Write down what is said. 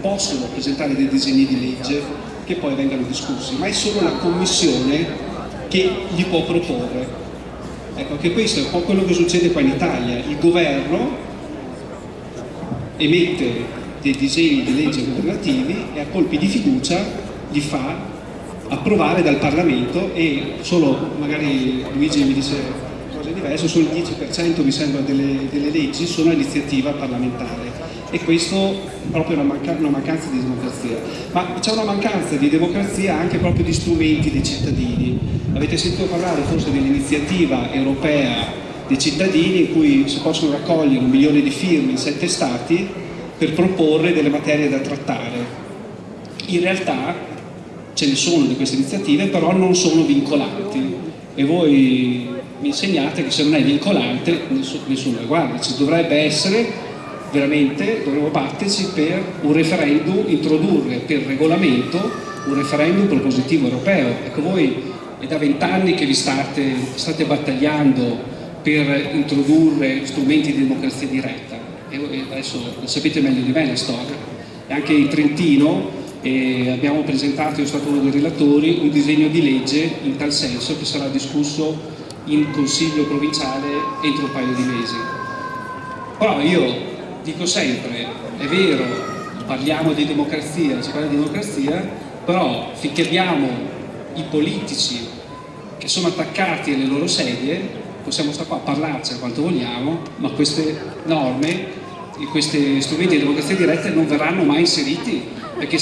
possono presentare dei disegni di legge che poi vengano discussi, ma è solo la Commissione che li può proporre. Ecco, anche questo è un po' quello che succede qua in Italia. Il governo emette dei disegni di legge governativi e a colpi di fiducia li fa approvare dal Parlamento e solo, magari Luigi mi dice cose diverse, solo il 10% mi sembra delle, delle leggi sono iniziativa parlamentare e questo è proprio una, manca una mancanza di democrazia. Ma c'è una mancanza di democrazia anche proprio di strumenti dei cittadini. Avete sentito parlare forse dell'iniziativa europea dei cittadini in cui si possono raccogliere un milione di firme in sette stati per proporre delle materie da trattare. In realtà ce ne sono di queste iniziative, però non sono vincolanti e voi mi insegnate che se non è vincolante nessuno le guarda, ci dovrebbe essere veramente dovremmo batterci per un referendum, introdurre per regolamento un referendum propositivo europeo. Ecco voi è da vent'anni che vi state, state battagliando per introdurre strumenti di democrazia diretta e adesso lo sapete meglio di me la storia. Anche in Trentino eh, abbiamo presentato, io sono stato uno dei relatori, un disegno di legge in tal senso che sarà discusso in consiglio provinciale entro un paio di mesi. Però io dico sempre, è vero, parliamo di democrazia, si parla di democrazia, però finché abbiamo i politici che sono attaccati alle loro sedie, possiamo stare qua a parlarci quanto vogliamo, ma queste norme, questi strumenti di democrazia diretta non verranno mai inseriti perché